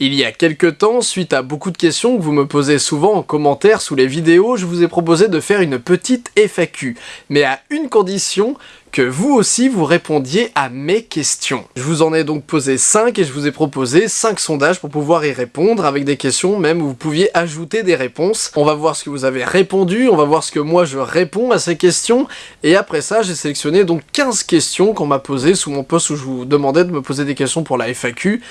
Il y a quelques temps, suite à beaucoup de questions que vous me posez souvent en commentaire sous les vidéos, je vous ai proposé de faire une petite FAQ, mais à une condition, que vous aussi vous répondiez à mes questions. Je vous en ai donc posé 5 et je vous ai proposé 5 sondages pour pouvoir y répondre avec des questions même où vous pouviez ajouter des réponses. On va voir ce que vous avez répondu, on va voir ce que moi je réponds à ces questions et après ça j'ai sélectionné donc 15 questions qu'on m'a posées sous mon post où je vous demandais de me poser des questions pour la FAQ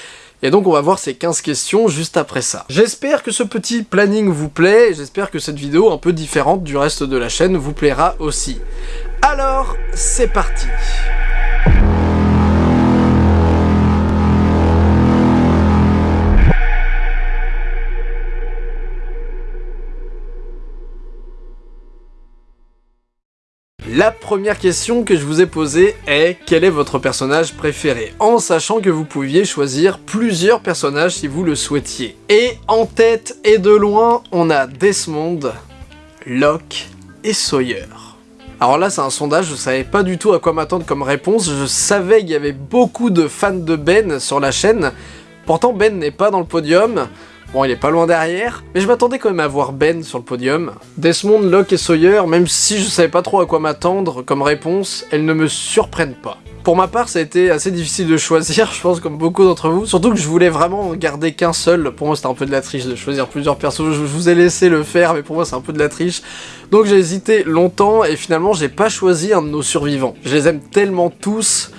et donc on va voir ces 15 questions juste après ça. J'espère que ce petit planning vous plaît, et j'espère que cette vidéo un peu différente du reste de la chaîne vous plaira aussi. Alors, c'est parti La première question que je vous ai posée est quel est votre personnage préféré? En sachant que vous pouviez choisir plusieurs personnages si vous le souhaitiez. Et en tête et de loin, on a Desmond, Locke et Sawyer. Alors là c'est un sondage, je savais pas du tout à quoi m'attendre comme réponse, je savais qu'il y avait beaucoup de fans de Ben sur la chaîne, pourtant Ben n'est pas dans le podium, Bon, il est pas loin derrière, mais je m'attendais quand même à voir Ben sur le podium. Desmond, Locke et Sawyer, même si je savais pas trop à quoi m'attendre comme réponse, elles ne me surprennent pas. Pour ma part, ça a été assez difficile de choisir, je pense, comme beaucoup d'entre vous. Surtout que je voulais vraiment garder qu'un seul. Pour moi, c'était un peu de la triche de choisir plusieurs persos. Je vous ai laissé le faire, mais pour moi, c'est un peu de la triche. Donc j'ai hésité longtemps, et finalement, j'ai pas choisi un de nos survivants. Je les aime tellement tous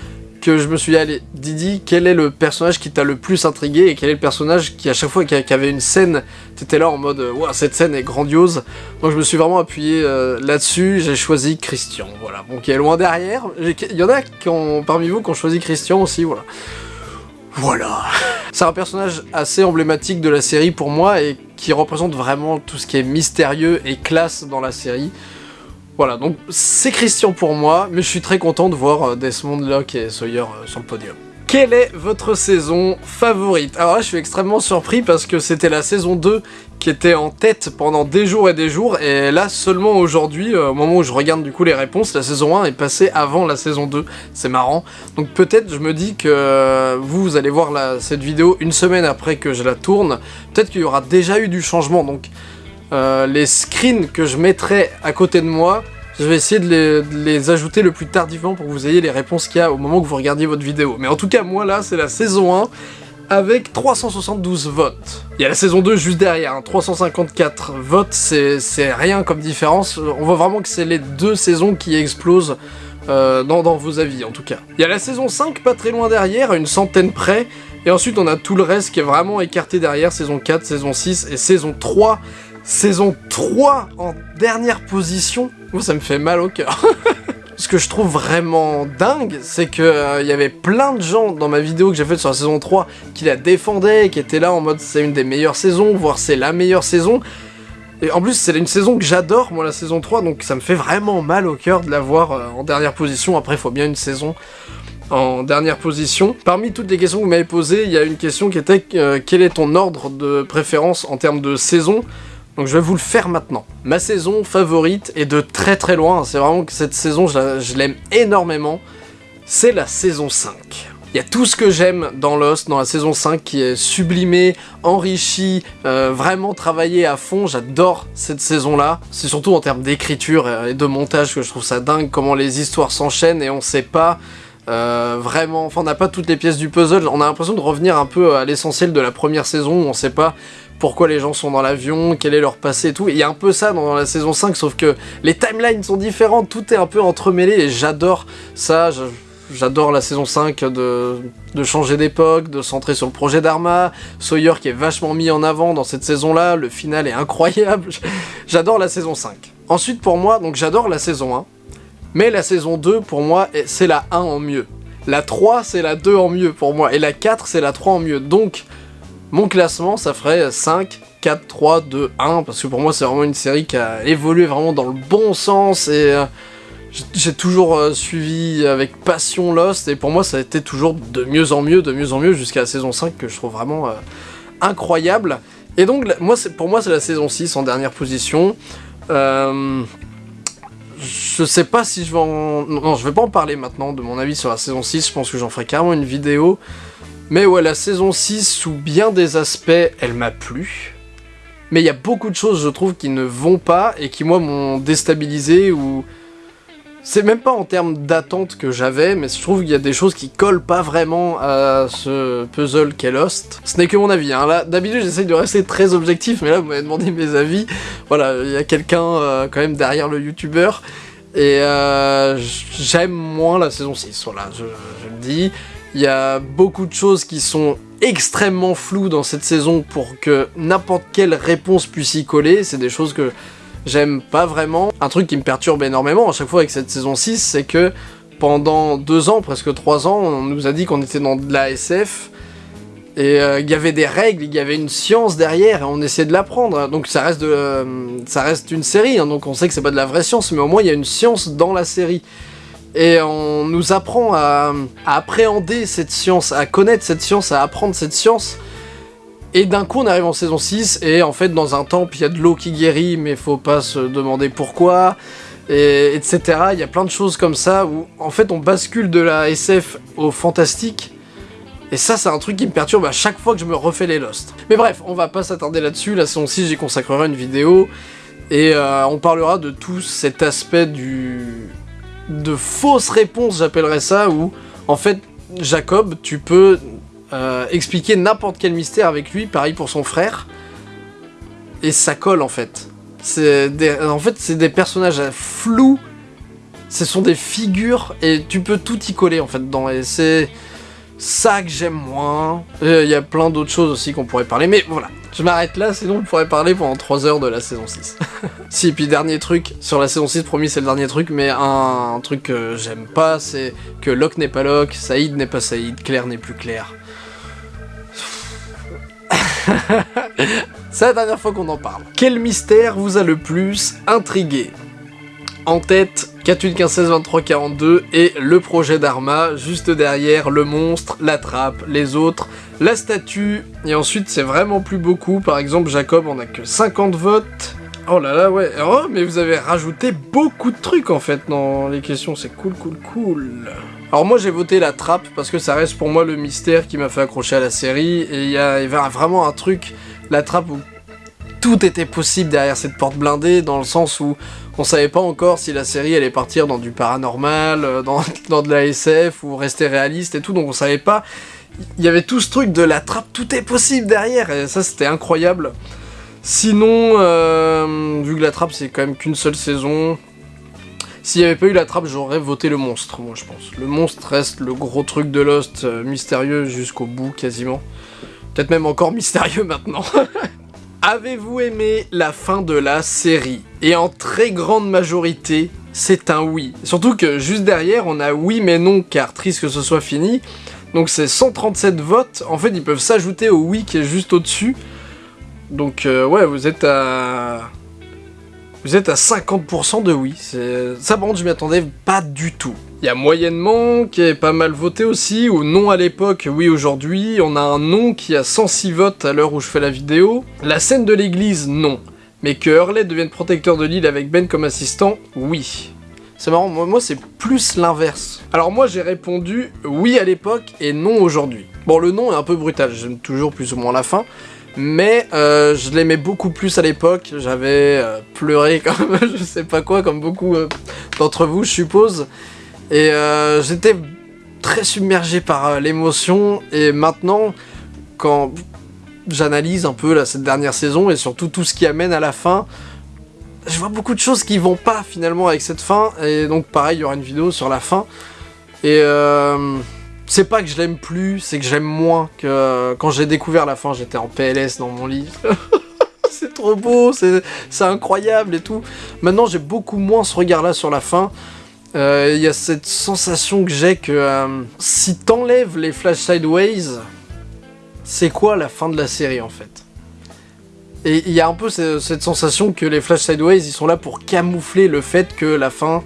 je me suis dit, allez, Didi, quel est le personnage qui t'a le plus intrigué et quel est le personnage qui, à chaque fois qu'il avait une scène, t'étais là en mode, waouh, cette scène est grandiose. Donc je me suis vraiment appuyé euh, là-dessus, j'ai choisi Christian, voilà. Bon, qui est loin derrière. Il y en a qui ont, parmi vous qui ont choisi Christian aussi, voilà. Voilà. C'est un personnage assez emblématique de la série pour moi et qui représente vraiment tout ce qui est mystérieux et classe dans la série. Voilà, donc c'est Christian pour moi, mais je suis très content de voir euh, Desmond, Locke et Sawyer euh, sur le podium. Quelle est votre saison favorite? Alors là, je suis extrêmement surpris parce que c'était la saison 2 qui était en tête pendant des jours et des jours, et là, seulement aujourd'hui, euh, au moment où je regarde du coup les réponses, la saison 1 est passée avant la saison 2, c'est marrant. Donc peut-être, je me dis que vous, vous allez voir cette vidéo une semaine après que je la tourne, peut-être qu'il y aura déjà eu du changement, donc euh, les screens que je mettrai à côté de moi, je vais essayer de les, ajouter le plus tardivement pour que vous ayez les réponses qu'il y a au moment que vous regardiez votre vidéo. Mais en tout cas, moi là, c'est la saison 1 avec 372 votes. Il y a la saison 2 juste derrière, 354 hein. votes, c'est rien comme différence. On voit vraiment que c'est les deux saisons qui explosent euh, dans, dans, vos avis en tout cas. Il y a la saison 5 pas très loin derrière, à une centaine près, et ensuite on a tout le reste qui est vraiment écarté derrière, saison 4, saison 6 et saison 3 Saison 3 en dernière position. Oh, ça me fait mal au cœur. Ce que je trouve vraiment dingue, c'est qu'il euh, y avait plein de gens dans ma vidéo que j'ai faite sur la saison 3 qui la défendaient, qui étaient là en mode c'est une des meilleures saisons, voire c'est la meilleure saison. Et en plus, c'est une saison que j'adore, moi, la saison 3, donc ça me fait vraiment mal au cœur de la voir euh, en dernière position. Après, il faut bien une saison en dernière position. Parmi toutes les questions que vous m'avez posées, il y a une question qui était euh, quel est ton ordre de préférence en termes de saison? Donc je vais vous le faire maintenant. Ma saison favorite est de très très loin, c'est vraiment que cette saison je l'aime énormément, c'est la saison 5. Il y a tout ce que j'aime dans Lost, dans la saison 5, qui est sublimé, enrichi, euh, vraiment travaillé à fond. J'adore cette saison-là. C'est surtout en termes d'écriture et de montage que je trouve ça dingue, comment les histoires s'enchaînent et on sait pas euh, vraiment, enfin on n'a pas toutes les pièces du puzzle, on a l'impression de revenir un peu à l'essentiel de la première saison où on sait pas pourquoi les gens sont dans l'avion, quel est leur passé et tout. il y a un peu ça dans la saison 5, sauf que les timelines sont différentes, tout est un peu entremêlé et j'adore ça. J'adore la saison 5 de, changer d'époque, de centrer sur le projet d'Arma, Sawyer qui est vachement mis en avant dans cette saison-là, le final est incroyable, j'adore la saison 5. Ensuite pour moi, donc j'adore la saison 1, mais la saison 2 pour moi c'est la 1 en mieux. La 3 c'est la 2 en mieux pour moi, et la 4 c'est la 3 en mieux, donc mon classement, ça ferait 5, 4, 3, 2, 1, parce que pour moi, c'est vraiment une série qui a évolué vraiment dans le bon sens, et euh, j'ai toujours euh, suivi avec passion Lost, et pour moi, ça a été toujours de mieux en mieux, de mieux en mieux, jusqu'à la saison 5, que je trouve vraiment euh, incroyable. Et donc, moi, pour moi, c'est la saison 6 en dernière position. je sais pas si je vais en... Non, je vais pas en parler maintenant de mon avis sur la saison 6, je pense que j'en ferai carrément une vidéo. Mais ouais, la saison 6, sous bien des aspects, elle m'a plu. Mais il y a beaucoup de choses, je trouve, qui ne vont pas et qui, moi, m'ont déstabilisé ou... C'est même pas en termes d'attente que j'avais, mais je trouve qu'il y a des choses qui collent pas vraiment à ce puzzle qu'est Lost. Ce n'est que mon avis, hein. Là, d'habitude, j'essaye de rester très objectif, mais là, vous m'avez demandé mes avis. Voilà, il y a quelqu'un, euh, quand même, derrière le youtubeur. Et euh, j'aime moins la saison 6, voilà, je, je le dis. Il y a beaucoup de choses qui sont extrêmement floues dans cette saison pour que n'importe quelle réponse puisse y coller. C'est des choses que j'aime pas vraiment. Un truc qui me perturbe énormément à chaque fois avec cette saison 6, c'est que pendant deux ans, presque trois ans, on nous a dit qu'on était dans de la SF, et euh, il y avait des règles, il y avait une science derrière, et on essayait de l'apprendre. Donc ça reste, de, euh, ça reste une série, hein, donc on sait que c'est pas de la vraie science, mais au moins il y a une science dans la série. Et on nous apprend à, appréhender cette science, à connaître cette science, à apprendre cette science, et d'un coup, on arrive en saison 6, et en fait, dans un temple, il y a de l'eau qui guérit, mais faut pas se demander pourquoi, et, etc. Il y a plein de choses comme ça, où en fait, on bascule de la SF au fantastique, et ça, c'est un truc qui me perturbe à chaque fois que je me refais les Lost. Mais bref, on va pas s'attarder là-dessus, la saison 6, j'y consacrerai une vidéo, et euh, on parlera de tout cet aspect du... de fausse réponse, j'appellerais ça, où, en fait, Jacob, tu peux euh, expliquer n'importe quel mystère avec lui, pareil pour son frère, et ça colle en fait. Des, en fait, c'est des personnages flous, ce sont des figures, et tu peux tout y coller en fait dedans, et c'est ça que j'aime moins. Euh, il y a plein d'autres choses aussi qu'on pourrait parler, mais voilà. Je m'arrête là, sinon on pourrait parler pendant 3 heures de la saison 6. si, puis dernier truc, sur la saison 6, promis c'est le dernier truc, mais un, un truc que j'aime pas, c'est que Locke n'est pas Locke, Saïd n'est pas Saïd, Claire n'est plus Claire. C'est la dernière fois qu'on en parle. Quel mystère vous a le plus intrigué? En tête, 4 15 16 23 42 et le projet d'Arma, juste derrière le monstre, la trappe, les autres, la statue, et ensuite c'est vraiment plus beaucoup, par exemple Jacob on a que 50 votes, Oh là là, ouais. Oh, mais vous avez rajouté beaucoup de trucs, en fait, dans les questions. C'est cool, cool, cool. Alors moi, j'ai voté la trappe, parce que ça reste pour moi le mystère qui m'a fait accrocher à la série. Et il y, avait vraiment un truc, la trappe, où tout était possible derrière cette porte blindée, dans le sens où on savait pas encore si la série allait partir dans du paranormal, euh, dans, de la SF, ou rester réaliste et tout, donc on savait pas. Il y avait tout ce truc de la trappe, tout est possible derrière, et ça c'était incroyable. Sinon, euh, vu que la trappe c'est quand même qu'une seule saison, s'il n'y avait pas eu la trappe, j'aurais voté le monstre, moi je pense. Le monstre reste le gros truc de Lost, euh, mystérieux jusqu'au bout quasiment. Peut-être même encore mystérieux maintenant. Avez-vous aimé la fin de la série? Et en très grande majorité, c'est un oui. Surtout que juste derrière, on a oui mais non, car triste que ce soit fini. Donc c'est 137 votes, en fait ils peuvent s'ajouter au oui qui est juste au-dessus. Donc euh, ouais, vous êtes à... Vous êtes à 50% de oui. Ça par contre je m'y attendais pas du tout. Il y a moyennement qui est pas mal voté aussi, ou non à l'époque, oui aujourd'hui. On a un non qui a 106 votes à l'heure où je fais la vidéo. La scène de l'église, non. Mais que Hurley devienne protecteur de l'île avec Ben comme assistant, oui. C'est marrant, moi, c'est plus l'inverse. Alors moi j'ai répondu oui à l'époque et non aujourd'hui. Bon le non est un peu brutal, j'aime toujours plus ou moins la fin, mais euh, je l'aimais beaucoup plus à l'époque, j'avais euh, pleuré comme je sais pas quoi, comme beaucoup euh, d'entre vous je suppose, et euh, j'étais très submergé par euh, l'émotion, et maintenant, quand j'analyse un peu là, cette dernière saison, et surtout tout ce qui amène à la fin, je vois beaucoup de choses qui vont pas finalement avec cette fin, et donc pareil, il y aura une vidéo sur la fin, et euh, c'est pas que je l'aime plus, c'est que j'aime moins que quand j'ai découvert la fin, j'étais en PLS dans mon lit. c'est trop beau, c'est incroyable et tout. Maintenant, j'ai beaucoup moins ce regard-là sur la fin. Il euh, y a cette sensation que j'ai que euh, si t'enlèves les flash sideways, c'est quoi la fin de la série en fait? Et il y a un peu cette, sensation que les flash sideways, ils sont là pour camoufler le fait que la fin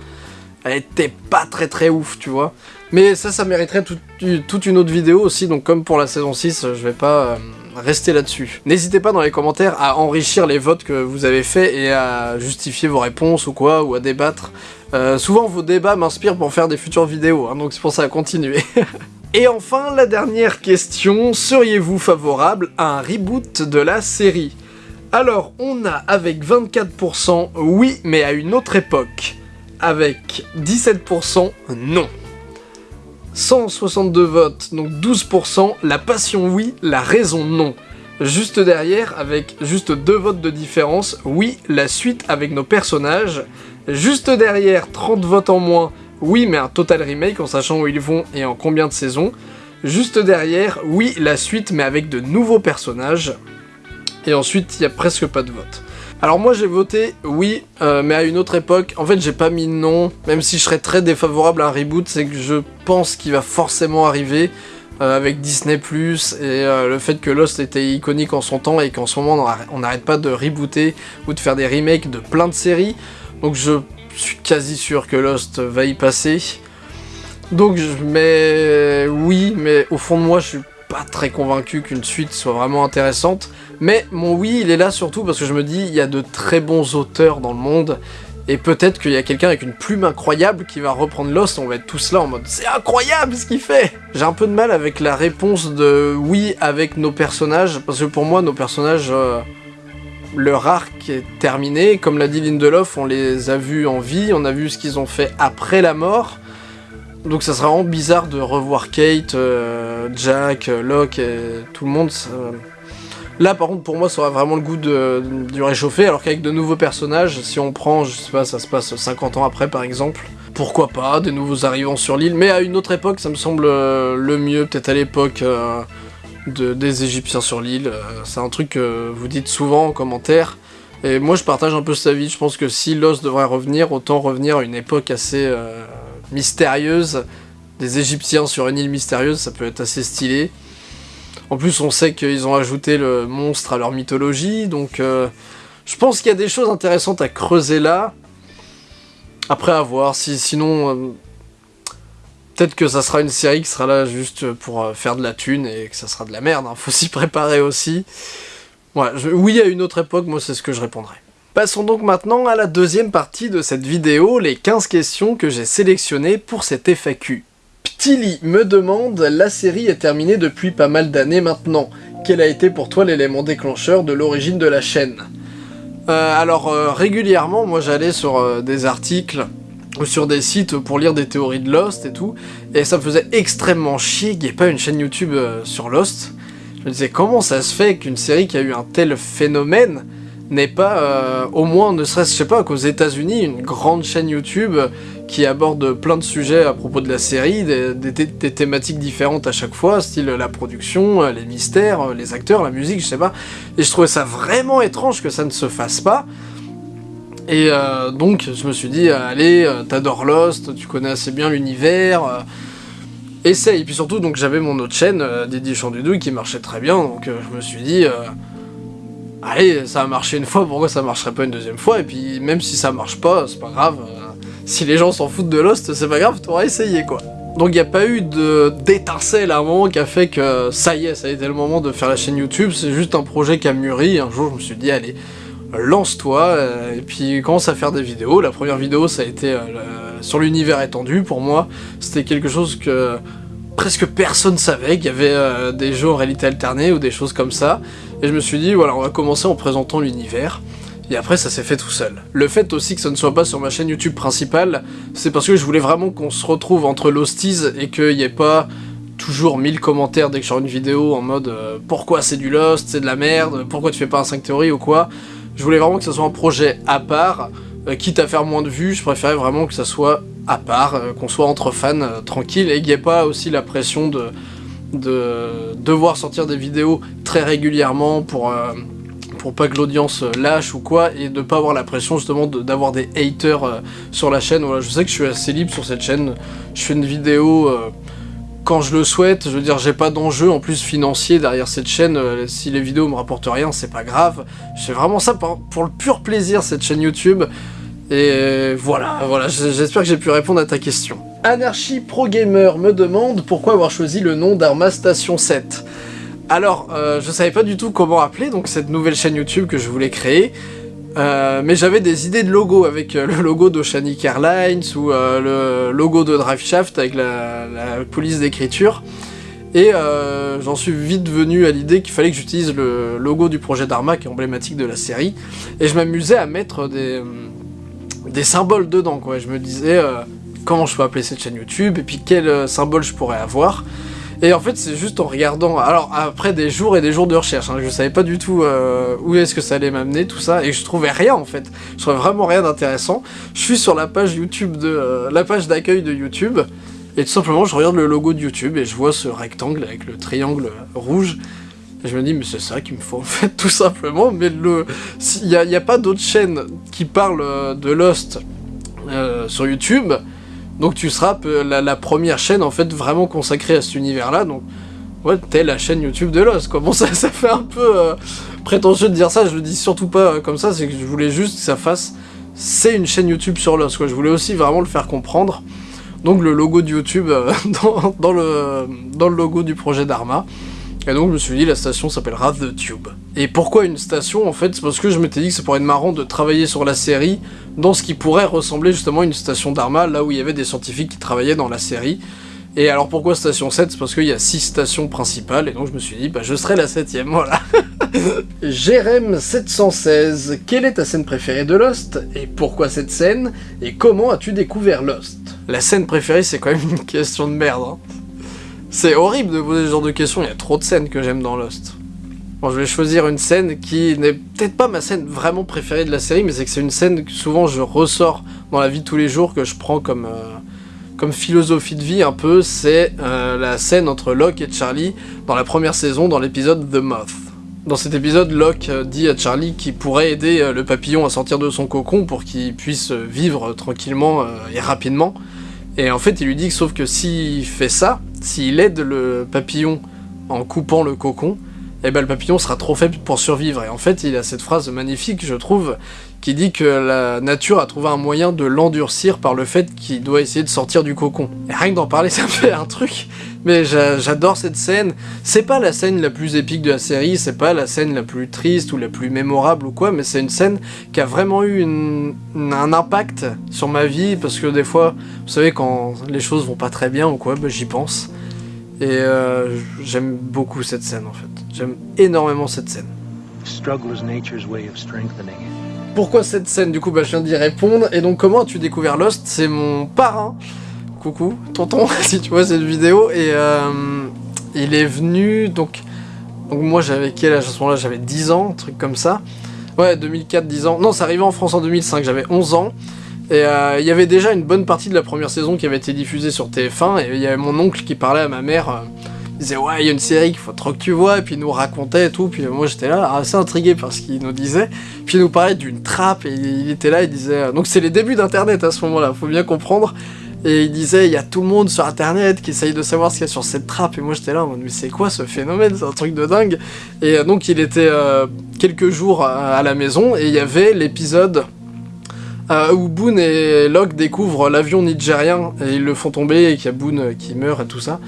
elle était pas très très ouf, tu vois. Mais ça, ça mériterait tout, toute une autre vidéo aussi, donc comme pour la saison 6, je vais pas euh, rester là-dessus. N'hésitez pas dans les commentaires à enrichir les votes que vous avez faits et à justifier vos réponses ou quoi, ou à débattre. Euh, souvent vos débats m'inspirent pour faire des futures vidéos, hein, donc c'est pour ça à continuer. Et enfin, la dernière question, seriez-vous favorable à un reboot de la série? Alors, on a avec 24% oui, mais à une autre époque. Avec 17% non. 162 votes, donc 12%, la passion oui, la raison non. Juste derrière, avec juste deux votes de différence, oui, la suite avec nos personnages. Juste derrière, 30 votes en moins, oui, mais un total remake en sachant où ils vont et en combien de saisons. Juste derrière, oui, la suite, mais avec de nouveaux personnages. Et ensuite, il n'y a presque pas de vote. Alors moi j'ai voté oui, euh, mais à une autre époque. En fait j'ai pas mis non, même si je serais très défavorable à un reboot, c'est que je pense qu'il va forcément arriver euh, avec Disney+, et euh, le fait que Lost était iconique en son temps et qu'en ce moment on n'arrête pas de rebooter ou de faire des remakes de plein de séries. Donc je suis quasi sûr que Lost va y passer. Donc je oui, mais au fond de moi je suis pas très convaincu qu'une suite soit vraiment intéressante. Mais mon oui, il est là surtout parce que je me dis, il y a de très bons auteurs dans le monde, et peut-être qu'il y a quelqu'un avec une plume incroyable qui va reprendre Lost, on va être tous là en mode « C'est incroyable ce qu'il fait !» J'ai un peu de mal avec la réponse de « oui » avec nos personnages, parce que pour moi, nos personnages... Euh, leur arc est terminé, comme l'a dit Lindelof, on les a vus en vie, on a vu ce qu'ils ont fait après la mort, donc ça serait vraiment bizarre de revoir Kate, euh, Jack, Locke et tout le monde. Là par contre pour moi ça aurait vraiment le goût du réchauffer, alors qu'avec de nouveaux personnages, si on prend, je sais pas, ça se passe 50 ans après par exemple, pourquoi pas, des nouveaux arrivants sur l'île, mais à une autre époque ça me semble euh, le mieux, peut-être à l'époque euh, des Égyptiens sur l'île, c'est un truc que vous dites souvent en commentaire, et moi je partage un peu cet avis, je pense que si Lost devrait revenir, autant revenir à une époque assez mystérieuse, des Égyptiens sur une île mystérieuse, ça peut être assez stylé. En plus, on sait qu'ils ont ajouté le monstre à leur mythologie, donc euh, je pense qu'il y a des choses intéressantes à creuser là. Après, à voir. Si, sinon, euh, peut-être que ça sera une série qui sera là juste pour euh, faire de la thune et que ça sera de la merde. Hein. Faut s'y préparer aussi. Oui, à une autre époque, moi, c'est ce que je répondrai. Passons donc maintenant à la deuxième partie de cette vidéo, les 15 questions que j'ai sélectionnées pour cette FAQ. Ptili me demande, la série est terminée depuis pas mal d'années maintenant. Quel a été pour toi l'élément déclencheur de l'origine de la chaîne? Euh, Alors euh, régulièrement, moi j'allais sur des articles sur des sites pour lire des théories de Lost et tout, et ça me faisait extrêmement chier qu'il n'y ait pas une chaîne YouTube sur Lost. Je me disais comment ça se fait qu'une série qui a eu un tel phénomène n'est pas, euh, au moins, ne serait-ce, je sais pas, qu'aux états unis une grande chaîne YouTube qui aborde plein de sujets à propos de la série, des, thématiques différentes à chaque fois, style la production, euh, les mystères, euh, les acteurs, la musique, je sais pas. Et je trouvais ça vraiment étrange que ça ne se fasse pas. Et donc, je me suis dit, allez, t'adores Lost, tu connais assez bien l'univers, essaye. Et puis surtout, donc j'avais mon autre chaîne, Didier Chandudouille, qui marchait très bien, donc je me suis dit allez, ça a marché une fois, pourquoi ça marcherait pas une deuxième fois? Et puis même si ça marche pas, c'est pas grave. Euh, si les gens s'en foutent de Lost, c'est pas grave, t'auras essayé quoi. Donc il n'y a pas eu d'étincelle à un moment qui a fait que ça y est, ça a été le moment de faire la chaîne YouTube, c'est juste un projet qui a mûri, un jour je me suis dit allez, lance-toi, euh, et puis commence à faire des vidéos. La première vidéo ça a été euh, sur l'univers étendu, pour moi c'était quelque chose que presque personne savait, qu'il y avait des jeux en réalité alternée ou des choses comme ça. Et je me suis dit, voilà, on va commencer en présentant l'univers. Et après, ça s'est fait tout seul. Le fait aussi que ça ne soit pas sur ma chaîne YouTube principale, c'est parce que je voulais vraiment qu'on se retrouve entre l'hosties et qu'il n'y ait pas toujours 1000 commentaires dès que je sors une vidéo en mode euh, pourquoi c'est du Lost, c'est de la merde, pourquoi tu fais pas un 5 théories ou quoi. Je voulais vraiment que ça soit un projet à part, euh, quitte à faire moins de vues, je préférais vraiment que ça soit à part, euh, qu'on soit entre fans tranquille et qu'il n'y ait pas aussi la pression de de devoir sortir des vidéos très régulièrement pour, euh, pour pas que l'audience lâche ou quoi, et de pas avoir la pression justement d'avoir des haters euh, sur la chaîne. Voilà, je sais que je suis assez libre sur cette chaîne, je fais une vidéo euh, quand je le souhaite, je veux dire j'ai pas d'enjeu en plus financier derrière cette chaîne, si les vidéos me rapportent rien c'est pas grave, fais vraiment ça pour, pour le pur plaisir cette chaîne YouTube, et voilà, voilà, j'espère que j'ai pu répondre à ta question. Anarchy Pro Gamer me demande pourquoi avoir choisi le nom d'Arma Station 7. Alors, euh, je savais pas du tout comment appeler donc cette nouvelle chaîne YouTube que je voulais créer. Euh, mais j'avais des idées de logo avec euh, le logo d'Oceanic Airlines ou le logo de Driveshaft avec la, police d'écriture. Et j'en suis vite venu à l'idée qu'il fallait que j'utilise le logo du projet Dharma qui est emblématique de la série. Et je m'amusais à mettre des, des symboles dedans, quoi. Je me disais comment je peux appeler cette chaîne YouTube et puis quel symbole je pourrais avoir. Et en fait, c'est juste en regardant... Alors, après des jours et des jours de recherche, hein, je savais pas du tout euh, où est-ce que ça allait m'amener, tout ça, et je trouvais rien, en fait. Je trouvais vraiment rien d'intéressant. Je suis sur la page YouTube de... Euh, la page d'accueil de YouTube, et tout simplement, je regarde le logo de YouTube, et je vois ce rectangle avec le triangle rouge, et je me dis, mais c'est ça qu'il me faut, en fait, tout simplement, mais le... Il n'y a, pas d'autres chaînes qui parlent euh, de Lost sur YouTube, donc tu seras la, première chaîne en fait vraiment consacrée à cet univers-là, donc ouais, t'es la chaîne YouTube de Lost, quoi. Bon, ça, ça fait un peu euh, prétentieux de dire ça, je le dis surtout pas euh, comme ça, c'est que je voulais juste que ça fasse... C'est une chaîne YouTube sur Lost. Je voulais aussi vraiment le faire comprendre. Donc le logo de YouTube euh, dans le logo du projet Dharma. Et donc je me suis dit, la station s'appellera The Tube. Et pourquoi une station en fait C'est parce que je m'étais dit que ça pourrait être marrant de travailler sur la série dans ce qui pourrait ressembler justement à une station d'Arma, là où il y avait des scientifiques qui travaillaient dans la série. Et alors pourquoi station 7 C'est parce qu'il y a 6 stations principales, et donc je me suis dit, bah je serai la 7ème, voilà. Jérém 716, quelle est ta scène préférée de Lost? Et pourquoi cette scène? Et comment as-tu découvert Lost? La scène préférée, c'est quand même une question de merde. Hein. C'est horrible de poser ce genre de questions, il y a trop de scènes que j'aime dans Lost. Je vais choisir une scène qui n'est peut-être pas ma scène vraiment préférée de la série, mais c'est que c'est une scène que souvent je ressors dans la vie de tous les jours, que je prends comme, euh, philosophie de vie un peu, c'est euh, la scène entre Locke et Charlie dans la première saison, dans l'épisode The Moth. Dans cet épisode, Locke euh, dit à Charlie qu'il pourrait aider le papillon à sortir de son cocon pour qu'il puisse vivre tranquillement et rapidement. Et en fait, il lui dit que sauf que s'il fait ça, s'il aide le papillon en coupant le cocon, eh ben le papillon sera trop faible pour survivre. Et en fait, il a cette phrase magnifique, je trouve, qui dit que la nature a trouvé un moyen de l'endurcir par le fait qu'il doit essayer de sortir du cocon. Et rien que d'en parler, ça fait un truc. Mais j'adore cette scène. C'est pas la scène la plus épique de la série, c'est pas la scène la plus triste ou la plus mémorable ou quoi, mais c'est une scène qui a vraiment eu un impact sur ma vie, parce que des fois, vous savez, quand les choses vont pas très bien ou quoi, ben, j'y pense. Et euh, j'aime beaucoup cette scène en fait. J'aime énormément cette scène. Pourquoi cette scène? Du coup, bah, je viens d'y répondre. Et donc, comment as-tu découvert Lost? C'est mon parrain. Coucou, tonton, si tu vois cette vidéo. Et euh, il est venu, donc... Donc moi, j'avais quel âge à ce moment-là? J'avais 10 ans, un truc comme ça. Ouais, 2004, 10 ans. Non, ça arrivait en France en 2005, j'avais 11 ans. Et euh, il y avait déjà une bonne partie de la première saison qui avait été diffusée sur TF1, et il y avait mon oncle qui parlait à ma mère, euh, il disait ouais il y a une série qu'il faut trop que tu vois, et puis il nous racontait et tout, puis moi j'étais là assez intrigué par ce qu'il nous disait, puis il nous parlait d'une trappe, et il était là, il disait... Donc c'est les débuts d'internet à ce moment-là, faut bien comprendre, et il disait il y a tout le monde sur internet qui essaye de savoir ce qu'il y a sur cette trappe, et moi j'étais là en mode mais c'est quoi ce phénomène, c'est un truc de dingue, et donc il était quelques jours à la maison, et il y avait l'épisode euh, où Boone et Locke découvrent l'avion nigérien et ils le font tomber et qu'il y a Boone qui meurt et tout ça.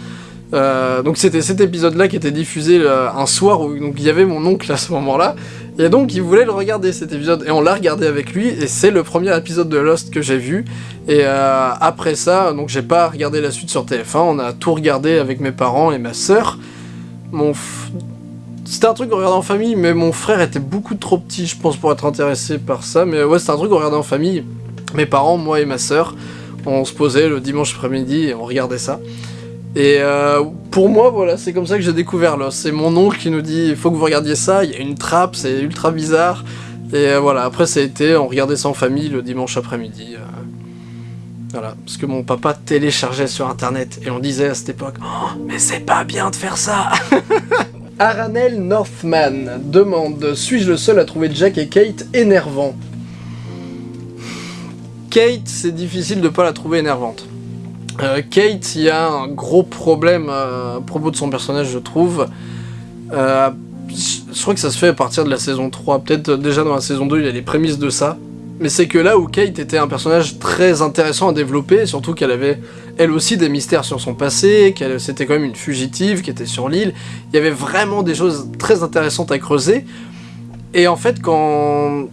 Euh, donc c'était cet épisode-là qui était diffusé euh, un soir où il y avait mon oncle à ce moment-là et donc il voulait le regarder cet épisode et on l'a regardé avec lui et c'est le premier épisode de Lost que j'ai vu et après ça donc j'ai pas regardé la suite sur TF1 on a tout regardé avec mes parents et ma sœur mon c'était un truc qu'on regardait en famille, mais mon frère était beaucoup trop petit, je pense, pour être intéressé par ça. Mais ouais, c'était un truc qu'on regardait en famille. Mes parents, moi et ma sœur, on se posait le dimanche après-midi et on regardait ça. Et euh, pour moi, voilà, c'est comme ça que j'ai découvert. C'est mon oncle qui nous dit, il faut que vous regardiez ça, il y a une trappe, c'est ultra bizarre. Et euh, voilà, après ça a été, on regardait ça en famille le dimanche après-midi. Euh. voilà, parce que mon papa téléchargeait sur internet et on disait à cette époque oh, mais c'est pas bien de faire ça !» Aranel Northman demande « Suis-je le seul à trouver Jack et Kate énervants ?» Kate, c'est difficile de pas la trouver énervante. Euh, Kate, il y a un gros problème euh, à propos de son personnage, je trouve. Euh, je crois que ça se fait à partir de la saison 3, peut-être déjà dans la saison 2, il y a les prémices de ça. Mais c'est que là où Kate était un personnage très intéressant à développer, surtout qu'elle avait elle aussi des mystères sur son passé, qu'elle c'était quand même une fugitive qui était sur l'île, il y avait vraiment des choses très intéressantes à creuser. Et en fait, quand,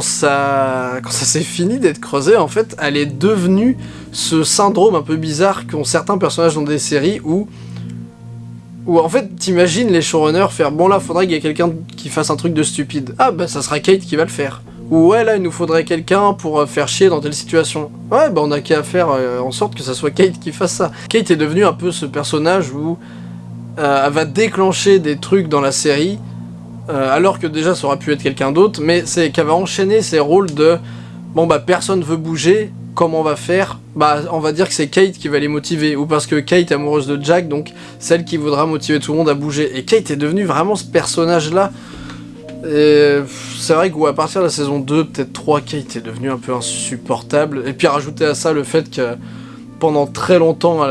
ça s'est fini d'être creusé, en fait, elle est devenue ce syndrome un peu bizarre qu'ont certains personnages dans des séries où où en fait, t'imagines les showrunners faire bon là, faudrait qu'il y ait quelqu'un qui fasse un truc de stupide. Ah bah ça sera Kate qui va le faire. Ou ouais là, il nous faudrait quelqu'un pour euh, faire chier dans telle situation. Ouais bah on a qu'à faire euh, en sorte que ça soit Kate qui fasse ça. Kate est devenue un peu ce personnage où euh, elle va déclencher des trucs dans la série, alors que déjà ça aurait pu être quelqu'un d'autre, mais c'est qu'elle va enchaîner ses rôles de bon bah personne veut bouger, comment on va faire Bah on va dire que c'est Kate qui va les motiver, ou parce que Kate est amoureuse de Jack, donc celle qui voudra motiver tout le monde à bouger. Et Kate est devenue vraiment ce personnage-là. C'est vrai qu'à partir de la saison 2, peut-être 3, Kate est devenue un peu insupportable. Et puis rajouter à ça le fait que pendant très longtemps,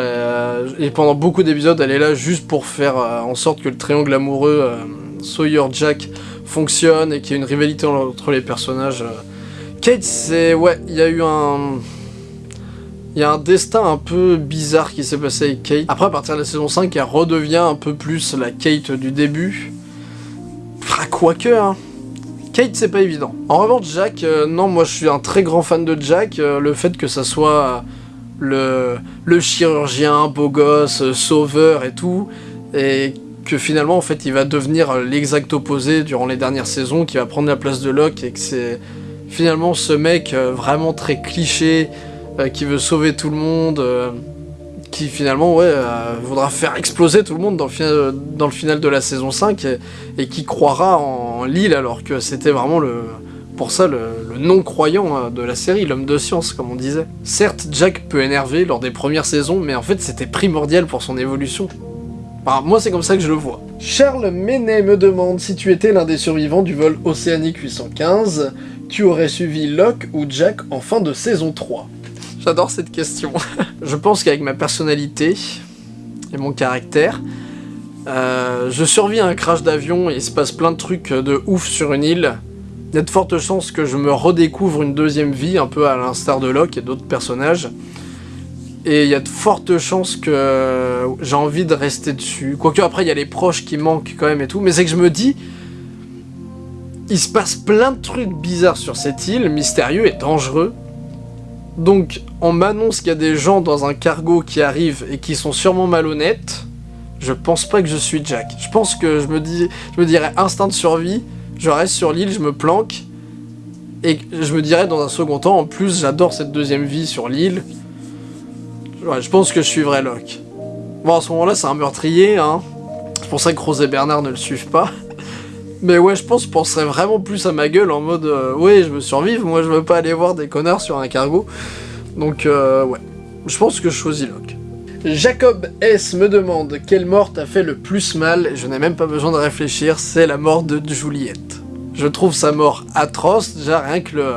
et pendant beaucoup d'épisodes, elle est là juste pour faire euh, en sorte que le triangle amoureux euh, Sawyer-Jack fonctionne et qu'il y ait une rivalité entre les personnages. Euh, Kate, c'est... Ouais, il y a eu un... Il y a un destin un peu bizarre qui s'est passé avec Kate. Après, à partir de la saison 5, elle redevient un peu plus la Kate du début. Ah, quoique, hein. Kate, c'est pas évident. En revanche, Jack, euh, non, moi je suis un très grand fan de Jack. Euh, le fait que ça soit le, le chirurgien, beau gosse, euh, sauveur et tout, et que finalement, en fait, il va devenir l'exact opposé durant les dernières saisons, qui va prendre la place de Locke, et que c'est finalement ce mec euh, vraiment très cliché, euh, qui veut sauver tout le monde, euh, qui finalement ouais, voudra faire exploser tout le monde dans le, final, de la saison 5, et, qui croira en l'île alors que c'était vraiment le, pour ça le, non-croyant de la série, l'homme de science comme on disait. Certes, Jack peut énerver lors des premières saisons, mais en fait c'était primordial pour son évolution. Moi c'est comme ça que je le vois. Charles Menet me demande si tu étais l'un des survivants du vol Océanique 815, tu aurais suivi Locke ou Jack en fin de saison 3 J'adore cette question. je pense qu'avec ma personnalité et mon caractère, euh, je survis à un crash d'avion et il se passe plein de trucs de ouf sur une île. Il y a de fortes chances que je me redécouvre une deuxième vie, un peu à l'instar de Locke et d'autres personnages. Et il y a de fortes chances que j'ai envie de rester dessus. Quoique après, il y a les proches qui manquent quand même et tout. Mais c'est que je me dis, il se passe plein de trucs bizarres sur cette île, mystérieux et dangereux. Donc, on m'annonce qu'il y a des gens dans un cargo qui arrivent et qui sont sûrement malhonnêtes. Je pense pas que je suis Jack. Je pense que je me, dis, je dirais instinct de survie, je reste sur l'île, je me planque. Et je me dirais dans un second temps, en plus, j'adore cette deuxième vie sur l'île. je pense que je suivrai Locke. Bon, à ce moment-là, c'est un meurtrier, hein. C'est pour ça que Rose et Bernard ne le suivent pas. Mais ouais, je pense je penserais vraiment plus à ma gueule en mode euh, ouais, je veux survivre, moi je veux pas aller voir des connards sur un cargo. Donc euh, ouais, je pense que je choisis Locke. Jacob S me demande quelle mort t'a fait le plus mal, je n'ai même pas besoin de réfléchir, c'est la mort de Juliette. Je trouve sa mort atroce, déjà rien que le,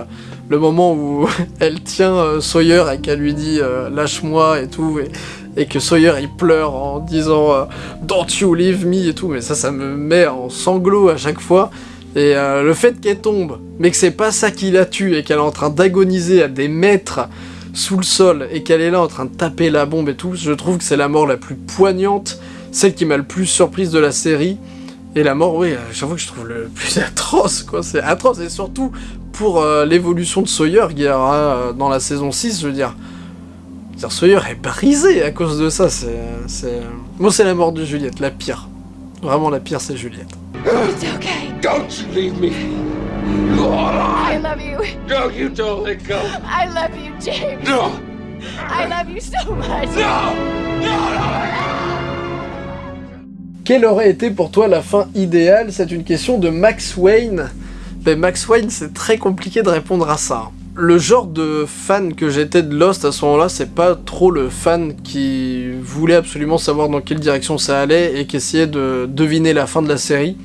le moment où elle tient euh, Sawyer et qu'elle lui dit lâche-moi et tout, et, et que Sawyer il pleure en disant euh, Don't you leave me et tout, mais ça, ça me met en sanglots à chaque fois. Et euh, le fait qu'elle tombe, mais que c'est pas ça qui la tue et qu'elle est en train d'agoniser à des mètres sous le sol et qu'elle est là en train de taper la bombe et tout, je trouve que c'est la mort la plus poignante, celle qui m'a le plus surprise de la série. Et la mort, oui, j'avoue que je trouve le plus atroce, quoi. C'est atroce, et surtout pour euh, l'évolution de Sawyer qui aura dans la saison 6, je veux dire. Sawyer est brisé à cause de ça, c'est... Moi c'est la mort de Juliette, la pire. Vraiment la pire c'est Juliette. It's okay. Don't you leave me. I love you. No, you don't let go. I love you, James. No. I love you so much. No. No, no, Quelle aurait été pour toi la fin idéale? C'est une question de Max Wayne. Ben Max Wayne, c'est très compliqué de répondre à ça le genre de fan que j'étais de Lost à ce moment-là, c'est pas trop le fan qui voulait absolument savoir dans quelle direction ça allait et qui essayait de deviner la fin de la série.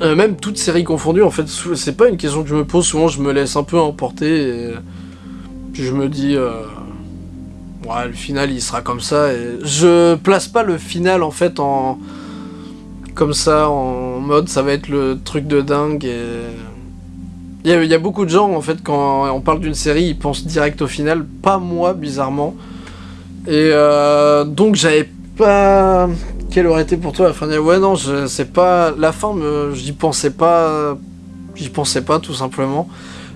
Euh, même toutes séries confondues, en fait, c'est pas une question que je me pose, souvent je me laisse un peu emporter et puis je me dis... Euh, ouais, le final il sera comme ça je place pas le final en fait en... Comme ça, en mode ça va être le truc de dingue et il y, a beaucoup de gens, en fait, quand on parle d'une série, ils pensent direct au final, pas moi, bizarrement. Et euh, donc j'avais pas quelle aurait été pour toi la fin Ouais, non, je sais pas. La fin, j'y pensais pas. J'y pensais pas, tout simplement.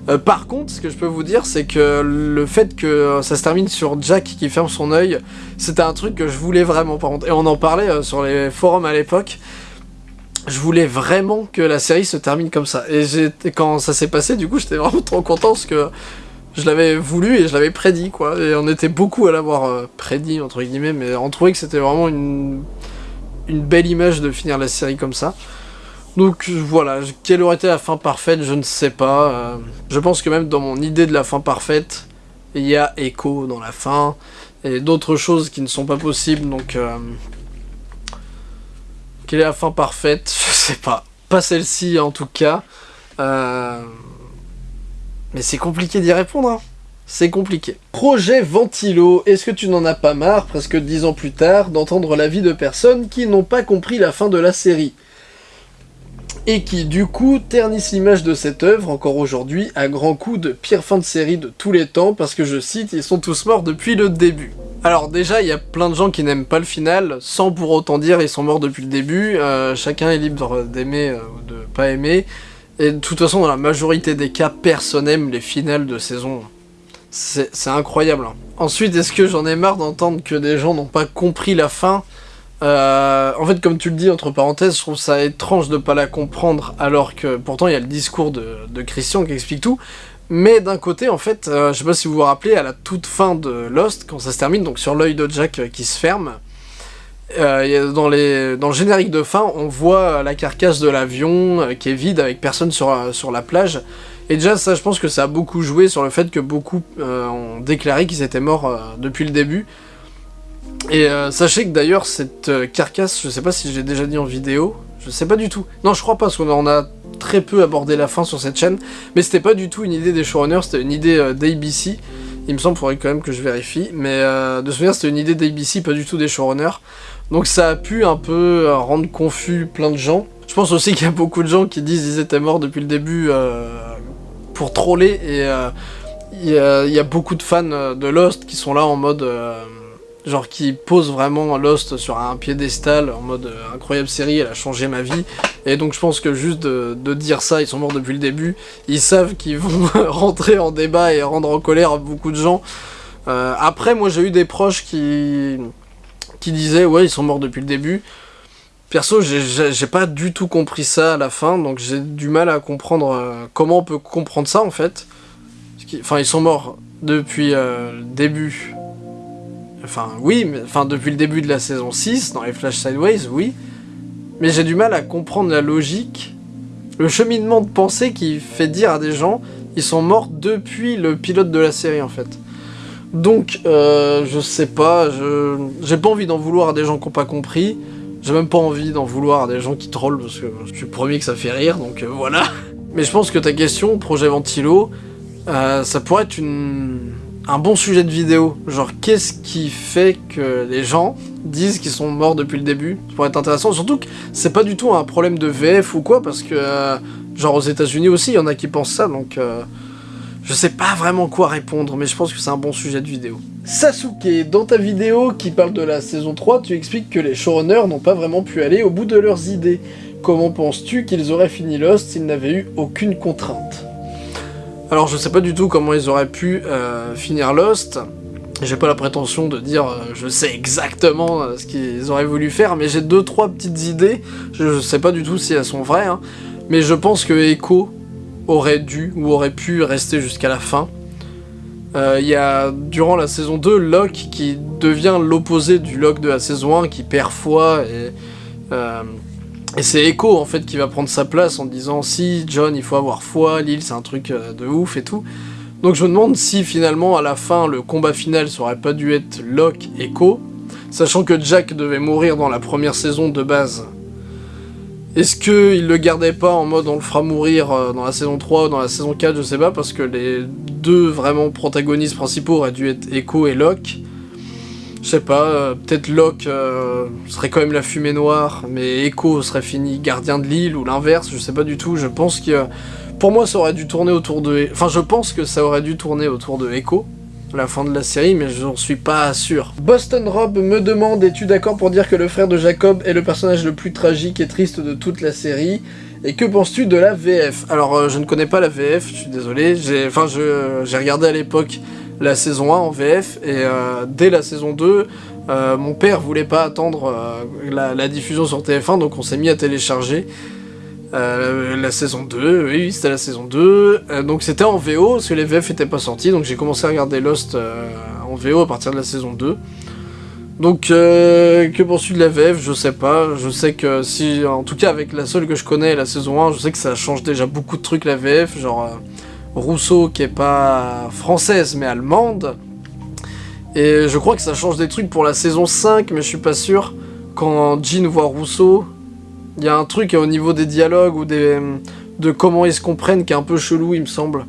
Euh, par contre, ce que je peux vous dire, c'est que le fait que ça se termine sur Jack qui ferme son œil, c'était un truc que je voulais vraiment, par contre. Et on en parlait euh, sur les forums à l'époque. Je voulais vraiment que la série se termine comme ça. Et quand ça s'est passé, du coup, j'étais vraiment trop content parce que je l'avais voulu et je l'avais prédit, quoi. Et on était beaucoup à l'avoir euh, prédit, entre guillemets, mais on trouvait que c'était vraiment une, belle image de finir la série comme ça. Donc voilà, quelle aurait été la fin parfaite, je ne sais pas. Euh, je pense que même dans mon idée de la fin parfaite, il y a écho dans la fin, et d'autres choses qui ne sont pas possibles, donc... Euh, quelle est la fin parfaite Je sais pas. Pas celle-ci en tout cas. Euh, mais c'est compliqué d'y répondre, hein. C'est compliqué. Projet Ventilo, est-ce que tu n'en as pas marre, presque dix ans plus tard, d'entendre l'avis de personnes qui n'ont pas compris la fin de la série? Et qui du coup ternissent l'image de cette œuvre encore aujourd'hui à grands coups de pire fin de série de tous les temps parce que je cite, ils sont tous morts depuis le début. Alors déjà, il y a plein de gens qui n'aiment pas le final, sans pour autant dire ils sont morts depuis le début, euh, chacun est libre d'aimer euh, ou de pas aimer, et de toute façon dans la majorité des cas, personne n'aime les finales de saison. C'est incroyable. Hein. Ensuite, est-ce que j'en ai marre d'entendre que des gens n'ont pas compris la fin? Euh, en fait, comme tu le dis, entre parenthèses, je trouve ça étrange de pas la comprendre, alors que pourtant il y a le discours de, Christian qui explique tout. Mais d'un côté, en fait, euh, je sais pas si vous vous rappelez, à la toute fin de Lost, quand ça se termine, donc sur l'œil de Jack euh, qui se ferme, dans, les, dans le générique de fin, on voit la carcasse de l'avion qui est vide avec personne sur, sur la plage. Et déjà, ça, je pense que ça a beaucoup joué sur le fait que beaucoup ont déclaré qu'ils étaient morts depuis le début. Et euh, sachez que d'ailleurs, cette euh, carcasse, je sais pas si j'ai déjà dit en vidéo, je sais pas du tout. Non, je crois pas, parce qu'on a très peu abordé la fin sur cette chaîne, mais c'était pas du tout une idée des showrunners, c'était une idée euh, d'ABC. Il me semble, faudrait quand même que je vérifie, mais de souvenir, c'était une idée d'ABC, pas du tout des showrunners. Donc ça a pu un peu rendre confus plein de gens. Je pense aussi qu'il y a beaucoup de gens qui disent qu'ils étaient morts depuis le début pour troller, et il y, y, a beaucoup de fans de Lost qui sont là en mode genre qui pose vraiment Lost sur un piédestal en mode euh, incroyable série, elle a changé ma vie. Et donc je pense que juste de, dire ça, ils sont morts depuis le début, ils savent qu'ils vont rentrer en débat et rendre en colère beaucoup de gens. Euh, après, moi j'ai eu des proches qui, disaient ouais ils sont morts depuis le début. Perso, j'ai pas du tout compris ça à la fin, donc j'ai du mal à comprendre euh, comment on peut comprendre ça en fait. Enfin, ils sont morts depuis le début Enfin, oui, mais, depuis le début de la saison 6, dans les Flash Sideways, oui. Mais j'ai du mal à comprendre la logique, le cheminement de pensée qui fait dire à des gens, ils sont morts depuis le pilote de la série, en fait. Donc, euh, je sais pas, j'ai pas envie d'en vouloir à des gens qui n'ont pas compris. J'ai même pas envie d'en vouloir à des gens qui trollent, parce que je suis promis que ça fait rire, donc euh, voilà. Mais je pense que ta question, projet Ventilo, euh, ça pourrait être une un bon sujet de vidéo. Genre, qu'est-ce qui fait que les gens disent qu'ils sont morts depuis le début? Ça pourrait être intéressant. Surtout que c'est pas du tout un problème de VF ou quoi, parce que, euh, genre, aux États-Unis aussi, il y en a qui pensent ça, donc. Euh, je sais pas vraiment quoi répondre, mais je pense que c'est un bon sujet de vidéo. Sasuke, dans ta vidéo qui parle de la saison 3, tu expliques que les showrunners n'ont pas vraiment pu aller au bout de leurs idées. Comment penses-tu qu'ils auraient fini Lost s'ils n'avaient eu aucune contrainte? Alors je sais pas du tout comment ils auraient pu euh, finir Lost. J'ai pas la prétention de dire euh, je sais exactement euh, ce qu'ils auraient voulu faire, mais j'ai deux trois petites idées. Je, sais pas du tout si elles sont vraies, hein. mais je pense que Echo aurait dû ou aurait pu rester jusqu'à la fin. Il y a, durant la saison 2, Locke qui devient l'opposé du Locke de la saison 1, qui perd foi et et c'est Echo en fait qui va prendre sa place en disant si John il faut avoir foi, l'île c'est un truc euh, de ouf et tout. Donc je me demande si finalement à la fin le combat final ça aurait pas dû être Locke Echo, sachant que Jack devait mourir dans la première saison de base. Est-ce qu'il le gardait pas en mode on le fera mourir euh, dans la saison 3 ou dans la saison 4, je sais pas, parce que les deux vraiment protagonistes principaux auraient dû être Echo et Locke. Je sais pas, euh, peut-être Locke euh, serait quand même la fumée noire, mais Echo serait fini gardien de l'île, ou l'inverse, je sais pas du tout. Je pense que... Pour moi, ça aurait dû tourner autour de... Enfin, je pense que ça aurait dû tourner autour de Echo, la fin de la série, mais je n'en suis pas sûr. Boston Rob me demande, es-tu d'accord pour dire que le frère de Jacob est le personnage le plus tragique et triste de toute la série? Et que penses-tu de la VF Alors, euh, je ne connais pas la VF, je suis désolé. Enfin, j'ai regardé à l'époque la saison 1 en VF, et euh, dès la saison 2, euh, mon père voulait pas attendre la, la, diffusion sur TF1, donc on s'est mis à télécharger. Euh, la saison 2, oui, c'était la saison 2. Euh, donc c'était en VO, parce que les VF étaient pas sortis, donc j'ai commencé à regarder Lost euh, en VO à partir de la saison 2. Donc, que penses-tu de la VF Je sais pas. Je sais que si, en tout cas avec la seule que je connais, la saison 1, je sais que ça change déjà beaucoup de trucs la VF, genre Rousseau qui est pas française mais allemande. Et je crois que ça change des trucs pour la saison 5, mais je suis pas sûr. Quand Jean voit Rousseau, il y a un truc au niveau des dialogues ou des, de comment ils se comprennent qui est un peu chelou, il me semble.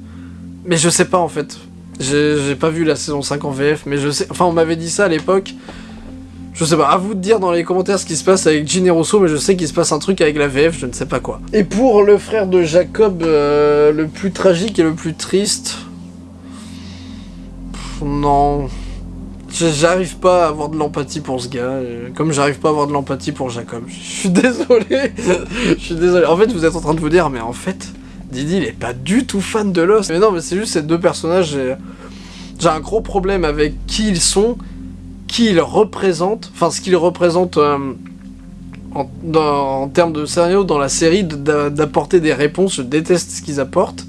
Mais je sais pas en fait. J'ai pas vu la saison 5 en VF, mais je sais. Enfin, on m'avait dit ça à l'époque. Je sais pas, à vous de dire dans les commentaires ce qui se passe avec Gin et Rousseau, mais je sais qu'il se passe un truc avec la VF, je ne sais pas quoi. Et pour le frère de Jacob, euh, le plus tragique et le plus triste... non... J'arrive pas à avoir de l'empathie pour ce gars, euh, comme j'arrive pas à avoir de l'empathie pour Jacob. Je suis désolé, je suis désolé. En fait, vous êtes en train de vous dire, mais en fait, Didi, il est pas du tout fan de Lost. Mais non, mais c'est juste ces deux personnages, j'ai un gros problème avec qui ils sont, qui ils représentent, enfin ce qu'ils représentent euh, en, en termes de scénario dans la série, d'apporter des réponses, je déteste ce qu'ils apportent.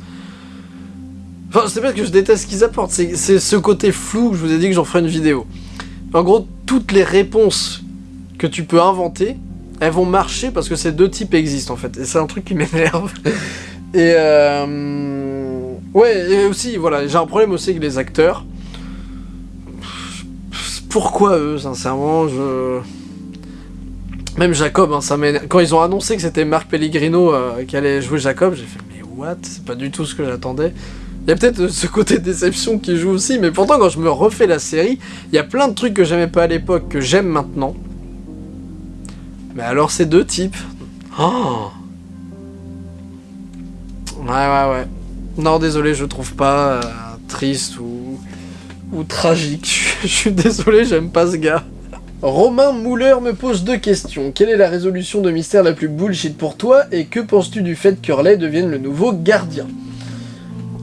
Enfin, c'est pas que je déteste ce qu'ils apportent, c'est ce côté flou que je vous ai dit que j'en ferai une vidéo. En gros, toutes les réponses que tu peux inventer, elles vont marcher parce que ces deux types existent en fait. Et c'est un truc qui m'énerve. et euh... Ouais, et aussi, voilà, j'ai un problème aussi avec les acteurs. Pourquoi eux, sincèrement, je... Même Jacob, hein, Quand ils ont annoncé que c'était Marc Pellegrino euh, qui allait jouer Jacob, j'ai fait « Mais what? C'est pas du tout ce que j'attendais. » Il y a peut-être ce côté déception qui joue aussi, mais pourtant quand je me refais la série, il y a plein de trucs que j'aimais pas à l'époque que j'aime maintenant. Mais alors ces deux types... Oh ouais, ouais, ouais. Non, désolé, je trouve pas euh, triste ou, tragique. je suis désolé, j'aime pas ce gars. Romain Mouler me pose deux questions. Quelle est la résolution de mystère la plus bullshit pour toi et que penses-tu du fait qu'Hurley devienne le nouveau gardien?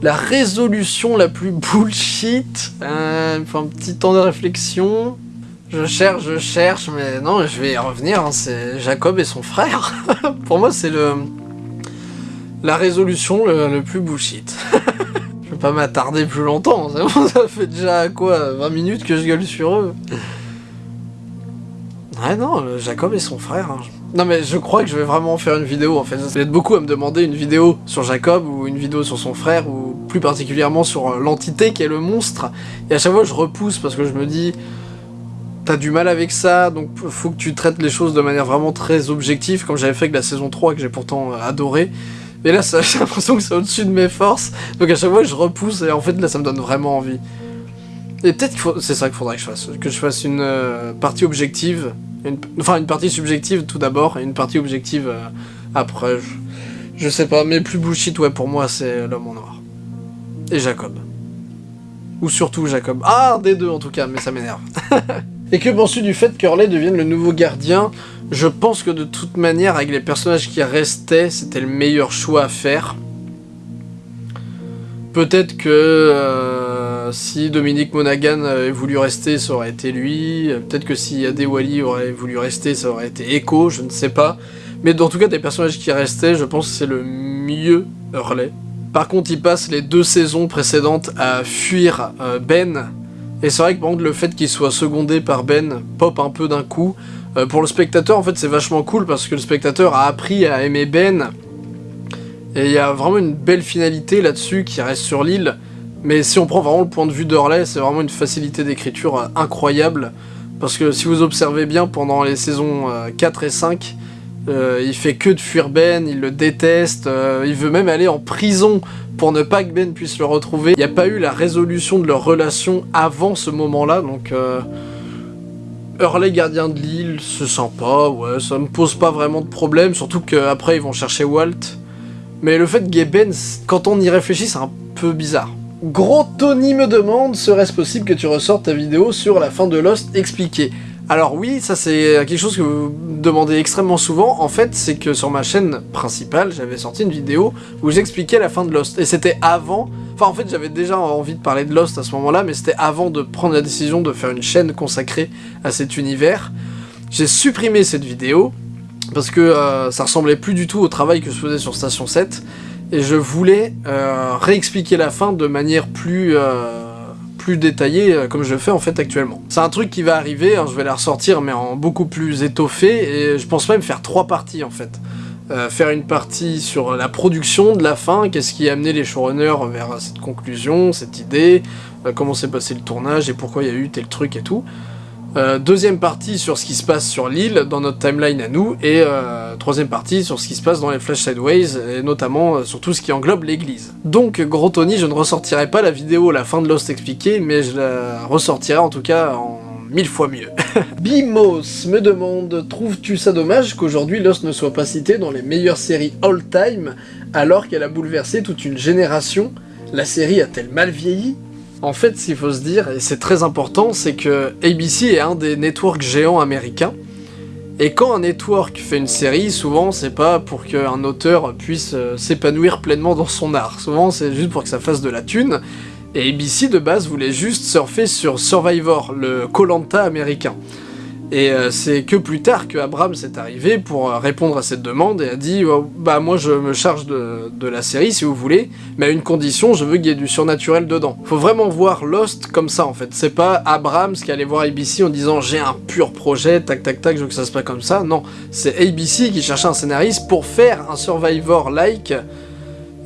La résolution la plus bullshit. Euh, un petit temps de réflexion. Je cherche, je cherche, mais non, je vais y revenir. Hein, c'est Jacob et son frère. Pour moi, c'est le la résolution le, plus bullshit. pas m'attarder plus longtemps. ça fait déjà quoi 20 minutes que je gueule sur eux. Ouais, non, Jacob et son frère. Hein. Non mais je crois que je vais vraiment faire une vidéo en fait. Vous êtes beaucoup à me demander une vidéo sur Jacob ou une vidéo sur son frère ou plus particulièrement sur euh, l'entité qui est le monstre. Et à chaque fois je repousse parce que je me dis t'as du mal avec ça donc faut que tu traites les choses de manière vraiment très objective comme j'avais fait avec la saison 3 que j'ai pourtant euh, adoré. Mais là j'ai l'impression que c'est au-dessus de mes forces donc à chaque fois je repousse et en fait là ça me donne vraiment envie. Et peut-être que c'est ça qu'il faudrait que je fasse, que je fasse une euh, partie objective enfin, une partie subjective tout d'abord, et une partie objective euh, après. Je, sais pas, mais plus bullshit, ouais, pour moi, c'est l'homme en noir. Et Jacob. Ou surtout Jacob. Ah, des deux en tout cas, mais ça m'énerve. et que penses-tu du fait qu'Hurley devienne le nouveau gardien Je pense que de toute manière, avec les personnages qui restaient, c'était le meilleur choix à faire. Peut-être que... Euh, si Dominique Monaghan avait voulu rester, ça aurait été lui. Peut-être que si Adewali aurait voulu rester, ça aurait été Echo, je ne sais pas. Mais en tout cas, des personnages qui restaient, je pense que c'est le mieux Hurley. Par contre, il passe les deux saisons précédentes à fuir euh, Ben. Et c'est vrai que par le fait qu'il soit secondé par Ben pop un peu d'un coup. Euh, pour le spectateur, en fait, c'est vachement cool parce que le spectateur a appris à aimer Ben. Et il y a vraiment une belle finalité là-dessus qui reste sur l'île. Mais si on prend vraiment le point de vue d'Hurley, c'est vraiment une facilité d'écriture euh, incroyable. Parce que si vous observez bien, pendant les saisons 4 euh, et 5, euh, il fait que de fuir Ben, il le déteste, il veut même aller en prison pour ne pas que Ben puisse le retrouver. Il n'y a pas eu la résolution de leur relation avant ce moment-là, donc... Hurley gardien de l'île, c'est sympa, ouais, ça me pose pas vraiment de problème, surtout qu'après ils vont chercher Walt. Mais le fait Ben, quand on y réfléchit, c'est un peu bizarre. Gros Tony me demande, serait-ce possible que tu ressortes ta vidéo sur la fin de Lost expliquée? Alors oui, ça c'est quelque chose que vous demandez extrêmement souvent. En fait, c'est que sur ma chaîne principale, j'avais sorti une vidéo où j'expliquais la fin de Lost. Et c'était avant... Enfin, en fait, j'avais déjà envie de parler de Lost à ce moment-là, mais c'était avant de prendre la décision de faire une chaîne consacrée à cet univers. J'ai supprimé cette vidéo, parce que euh, ça ressemblait plus du tout au travail que je faisais sur Station 7, et je voulais euh, réexpliquer la fin de manière plus... Euh, plus détaillé euh, comme je fais en fait actuellement. C'est un truc qui va arriver, hein, je vais la ressortir mais en beaucoup plus étoffé et je pense même faire trois parties en fait. Euh, faire une partie sur la production de la fin, qu'est-ce qui a amené les showrunners vers cette conclusion, cette idée, euh, comment s'est passé le tournage et pourquoi il y a eu tel truc et tout. Euh, deuxième partie sur ce qui se passe sur l'île, dans notre timeline à nous, et euh, troisième partie sur ce qui se passe dans les Flash Sideways, et notamment euh, sur tout ce qui englobe l'église. Donc, gros Tony, je ne ressortirai pas la vidéo la fin de Lost expliquée, mais je la ressortirai en tout cas en mille fois mieux. Bimos me demande, trouves-tu ça dommage qu'aujourd'hui Lost ne soit pas cité dans les meilleures séries all-time, alors qu'elle a bouleversé toute une génération? La série a-t-elle mal vieilli? En fait, ce qu'il faut se dire, et c'est très important, c'est que ABC est un des networks géants américains, et quand un network fait une série, souvent c'est pas pour qu'un auteur puisse euh, s'épanouir pleinement dans son art, souvent c'est juste pour que ça fasse de la thune, et ABC de base voulait juste surfer sur Survivor, le Colanta américain. Et euh, c'est que plus tard que Abrams est arrivé pour euh, répondre à cette demande et a dit oh, bah moi je me charge de, la série si vous voulez, mais à une condition, je veux qu'il y ait du surnaturel dedans. Faut vraiment voir Lost comme ça en fait. C'est pas Abrams qui allait voir ABC en disant j'ai un pur projet, tac tac tac, je veux que ça se passe comme ça. Non, c'est ABC qui cherchait un scénariste pour faire un Survivor-like.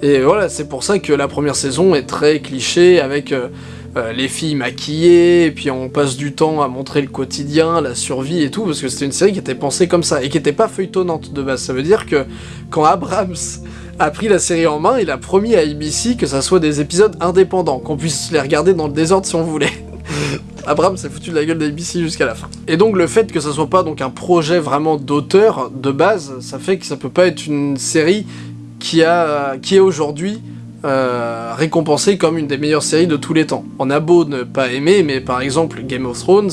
Et voilà, c'est pour ça que la première saison est très cliché avec... Euh, euh, les filles maquillées, et puis on passe du temps à montrer le quotidien, la survie et tout, parce que c'était une série qui était pensée comme ça, et qui était pas feuilletonnante de base. Ça veut dire que quand Abrams a pris la série en main, il a promis à ABC que ça soit des épisodes indépendants, qu'on puisse les regarder dans le désordre si on voulait. Abrams s'est foutu de la gueule d'ABC jusqu'à la fin. Et donc le fait que ça soit pas donc un projet vraiment d'auteur de base, ça fait que ça peut pas être une série qui est aujourd'hui euh, récompensé comme une des meilleures séries de tous les temps. On a beau ne pas aimer, mais par exemple Game of Thrones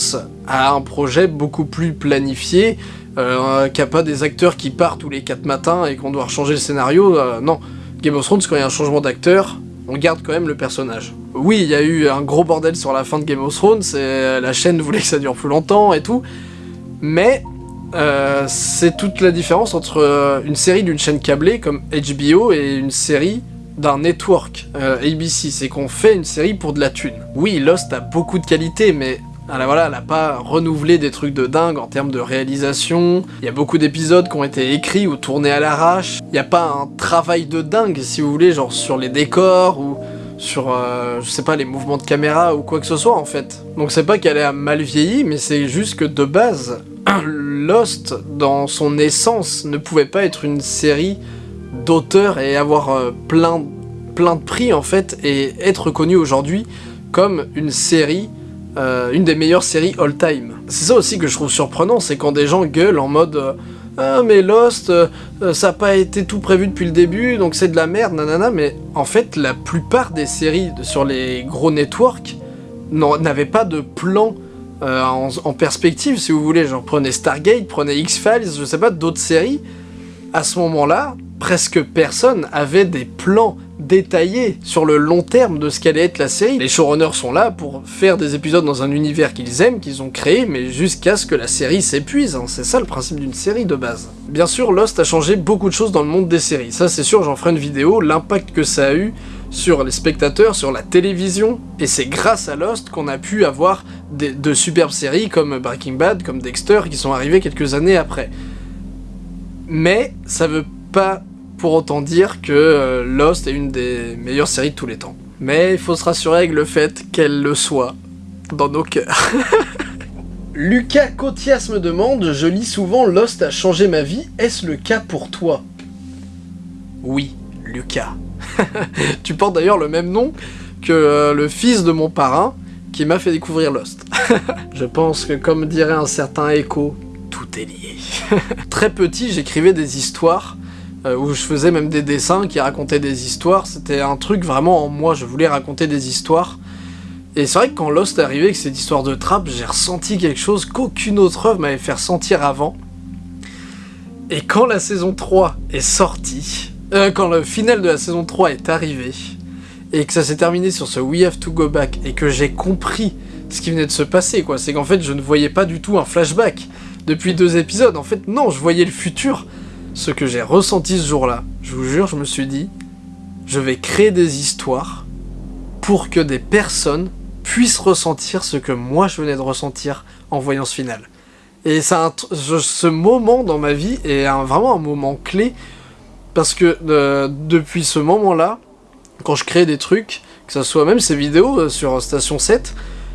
a un projet beaucoup plus planifié, euh, qui a pas des acteurs qui partent tous les 4 matins et qu'on doit changer le scénario, euh, non. Game of Thrones, quand il y a un changement d'acteur, on garde quand même le personnage. Oui, il y a eu un gros bordel sur la fin de Game of Thrones, et la chaîne voulait que ça dure plus longtemps et tout, mais euh, c'est toute la différence entre une série d'une chaîne câblée comme HBO et une série d'un network euh, ABC, c'est qu'on fait une série pour de la thune. Oui, Lost a beaucoup de qualité, mais elle voilà, elle a pas renouvelé des trucs de dingue en termes de réalisation. Il y a beaucoup d'épisodes qui ont été écrits ou tournés à l'arrache. Il n'y a pas un travail de dingue, si vous voulez, genre sur les décors ou sur, euh, je sais pas, les mouvements de caméra ou quoi que ce soit, en fait. Donc c'est pas qu'elle a mal vieilli, mais c'est juste que de base, Lost, dans son essence, ne pouvait pas être une série d'auteur et avoir euh, plein, de prix en fait et être reconnu aujourd'hui comme une série, euh, une des meilleures séries all-time. C'est ça aussi que je trouve surprenant, c'est quand des gens gueulent en mode euh, ah mais Lost, ça n'a pas été tout prévu depuis le début, donc c'est de la merde, nanana, mais en fait la plupart des séries sur les gros networks n'avaient pas de plan en, en, perspective, si vous voulez, genre prenez Stargate, prenez X-Files, je sais pas, d'autres séries, à ce moment-là, presque personne avait des plans détaillés sur le long terme de ce qu'allait être la série. Les showrunners sont là pour faire des épisodes dans un univers qu'ils aiment, qu'ils ont créé, mais jusqu'à ce que la série s'épuise, hein. c'est ça le principe d'une série de base. Bien sûr, Lost a changé beaucoup de choses dans le monde des séries, ça c'est sûr, j'en ferai une vidéo, l'impact que ça a eu sur les spectateurs, sur la télévision, et c'est grâce à Lost qu'on a pu avoir de superbes séries comme Breaking Bad, comme Dexter, qui sont arrivées quelques années après. Mais ça veut pas pour autant dire que euh, Lost est une des meilleures séries de tous les temps. Mais il faut se rassurer avec le fait qu'elle le soit dans nos cœurs. Lucas Cotias me demande, je lis souvent Lost a changé ma vie, est-ce le cas pour toi? Oui, Lucas. tu portes d'ailleurs le même nom que euh, le fils de mon parrain qui m'a fait découvrir Lost. je pense que comme dirait un certain Echo, tout est lié. Très petit, j'écrivais des histoires euh, où je faisais même des dessins qui racontaient des histoires. C'était un truc vraiment en moi, je voulais raconter des histoires. Et c'est vrai que quand Lost est arrivé avec cette histoire de trappe, j'ai ressenti quelque chose qu'aucune autre œuvre m'avait fait ressentir avant. Et quand la saison 3 est sortie, euh, quand le final de la saison 3 est arrivé, et que ça s'est terminé sur ce We Have to Go Back, et que j'ai compris ce qui venait de se passer, quoi, c'est qu'en fait je ne voyais pas du tout un flashback depuis deux épisodes. En fait, non, je voyais le futur. Ce que j'ai ressenti ce jour-là, je vous jure, je me suis dit, je vais créer des histoires pour que des personnes puissent ressentir ce que moi je venais de ressentir en voyant ce final. Et ça, ce moment dans ma vie est vraiment un moment clé parce que euh, depuis ce moment-là, quand je crée des trucs, que ce soit même ces vidéos euh, sur Station 7,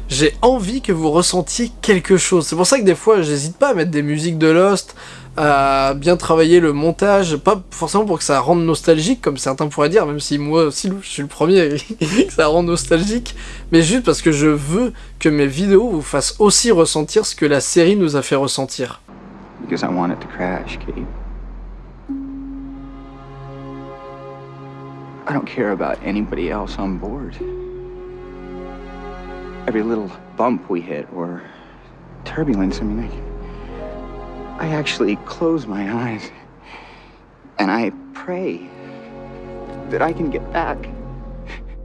j'ai envie que vous ressentiez quelque chose. C'est pour ça que des fois, j'hésite pas à mettre des musiques de Lost, à bien travailler le montage, pas forcément pour que ça rende nostalgique, comme certains pourraient dire, même si moi aussi je suis le premier que ça rend nostalgique, mais juste parce que je veux que mes vidéos vous fassent aussi ressentir ce que la série nous a fait ressentir. Because I want it to crash, Kate. I don't care about anybody else on board. Every little bump we hit or turbulence, I mean, I actually close my eyes and I pray that I can get back.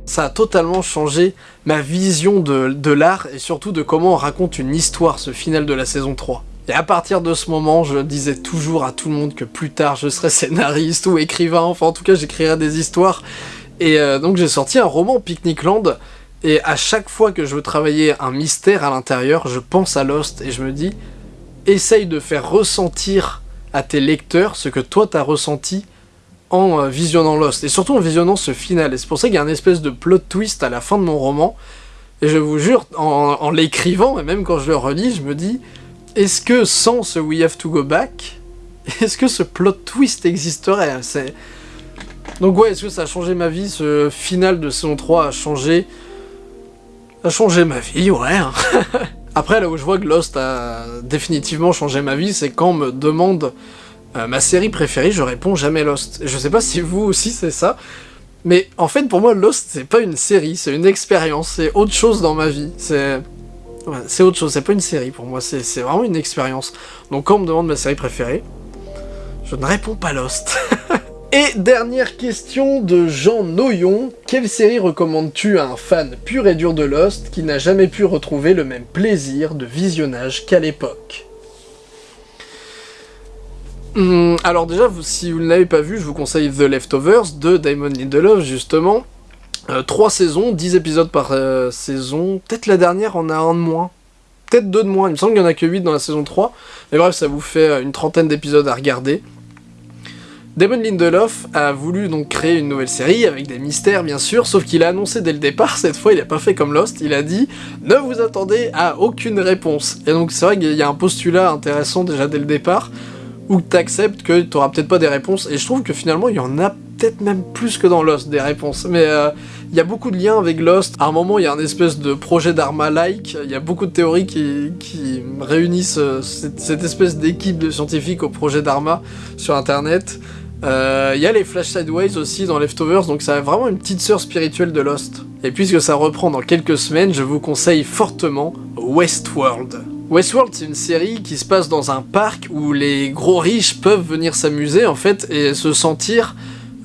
Ça a totalement changé ma vision de, de l'art et surtout de comment on raconte une histoire, ce final de la saison 3. Et à partir de ce moment, je disais toujours à tout le monde que plus tard je serais scénariste ou écrivain, enfin en tout cas j'écrirais des histoires. Et euh, donc j'ai sorti un roman Picnic Land, et à chaque fois que je veux travailler un mystère à l'intérieur, je pense à Lost et je me dis, essaye de faire ressentir à tes lecteurs ce que toi t'as ressenti en euh, visionnant Lost, et surtout en visionnant ce final. Et c'est pour ça qu'il y a un espèce de plot twist à la fin de mon roman, et je vous jure, en, l'écrivant, et même quand je le relis, je me dis, est-ce que sans ce We Have to Go Back, est-ce que ce plot twist existerait? Donc ouais, est-ce que ça a changé ma vie? Ce final de saison 3 a changé... a changé ma vie, ouais. Après, là où je vois que Lost a définitivement changé ma vie, c'est quand on me demande euh, ma série préférée, je réponds jamais Lost. Je sais pas si vous aussi c'est ça, mais en fait pour moi Lost c'est pas une série, c'est une expérience, c'est autre chose dans ma vie. C'est c'est autre chose, c'est pas une série pour moi, c'est vraiment une expérience. Donc quand on me demande ma série préférée, je ne réponds pas Lost. Et dernière question de Jean Noyon, quelle série recommandes-tu à un fan pur et dur de Lost qui n'a jamais pu retrouver le même plaisir de visionnage qu'à l'époque? Hmm, alors déjà, si vous ne l'avez pas vu, je vous conseille The Leftovers de Damon Lindelof, justement. Euh, trois saisons, 10 épisodes par euh, saison. Peut-être la dernière en a un de moins. Peut-être deux de moins. Il me semble qu'il n'y en a que 8 dans la saison 3. Mais bref, ça vous fait euh, une trentaine d'épisodes à regarder. Damon Lindelof a voulu donc créer une nouvelle série avec des mystères bien sûr, sauf qu'il a annoncé dès le départ, cette fois il a pas fait comme Lost, il a dit « Ne vous attendez à aucune réponse ». Et donc c'est vrai qu'il y a un postulat intéressant déjà dès le départ, où t'acceptes que t'auras peut-être pas des réponses, et je trouve que finalement il y en a peut-être même plus que dans Lost des réponses, mais euh, il y a beaucoup de liens avec Lost, à un moment il y a un espèce de projet d'Arma-like, il y a beaucoup de théories qui, réunissent euh, cette, cette espèce d'équipe de scientifiques au projet d'Arma sur internet, il euh, y a les Flash Sideways aussi dans Leftovers, donc ça a vraiment une petite sœur spirituelle de Lost. Et puisque ça reprend dans quelques semaines, je vous conseille fortement Westworld. Westworld, c'est une série qui se passe dans un parc où les gros riches peuvent venir s'amuser en fait et se sentir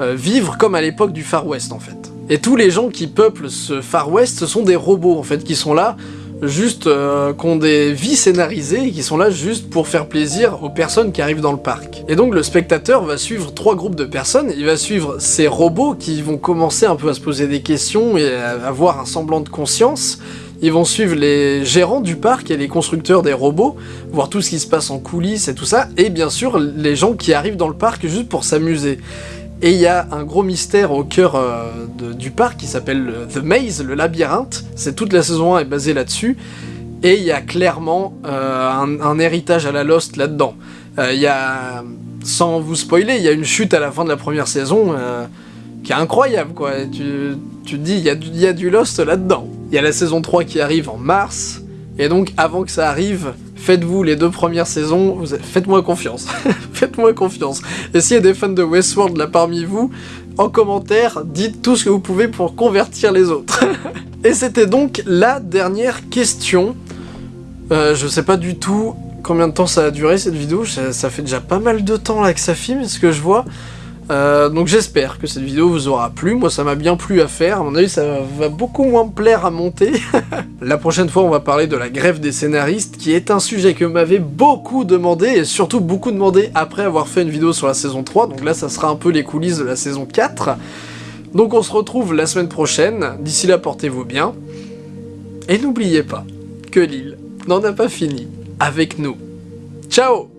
euh, vivre comme à l'époque du Far West en fait. Et tous les gens qui peuplent ce Far West, ce sont des robots en fait qui sont là juste euh, qui ont des vies scénarisées qui sont là juste pour faire plaisir aux personnes qui arrivent dans le parc. Et donc le spectateur va suivre trois groupes de personnes, il va suivre ces robots qui vont commencer un peu à se poser des questions et à avoir un semblant de conscience, ils vont suivre les gérants du parc et les constructeurs des robots, voir tout ce qui se passe en coulisses et tout ça, et bien sûr les gens qui arrivent dans le parc juste pour s'amuser. Et il y a un gros mystère au cœur euh, du parc qui s'appelle The Maze, le labyrinthe. C'est toute la saison 1 est basée là-dessus. Et il y a clairement euh, un, héritage à la Lost là-dedans. Euh, il y a, sans vous spoiler, il y a une chute à la fin de la première saison qui est incroyable, quoi. tu, te dis, il y, y a du Lost là-dedans. Il y a la saison 3 qui arrive en mars. Et donc, avant que ça arrive, Faites-vous les deux premières saisons, faites-moi confiance. faites-moi confiance. Et s'il y a des fans de Westworld là parmi vous, en commentaire, dites tout ce que vous pouvez pour convertir les autres. Et c'était donc la dernière question. Euh, je sais pas du tout combien de temps ça a duré cette vidéo, ça, fait déjà pas mal de temps là que ça filme, ce que je vois. Euh, donc j'espère que cette vidéo vous aura plu, moi ça m'a bien plu à faire, à mon avis ça va beaucoup moins me plaire à monter. la prochaine fois on va parler de la grève des scénaristes, qui est un sujet que m'avait beaucoup demandé, et surtout beaucoup demandé après avoir fait une vidéo sur la saison 3, donc là ça sera un peu les coulisses de la saison 4. Donc on se retrouve la semaine prochaine, d'ici là portez-vous bien, et n'oubliez pas que l'île n'en a pas fini avec nous. Ciao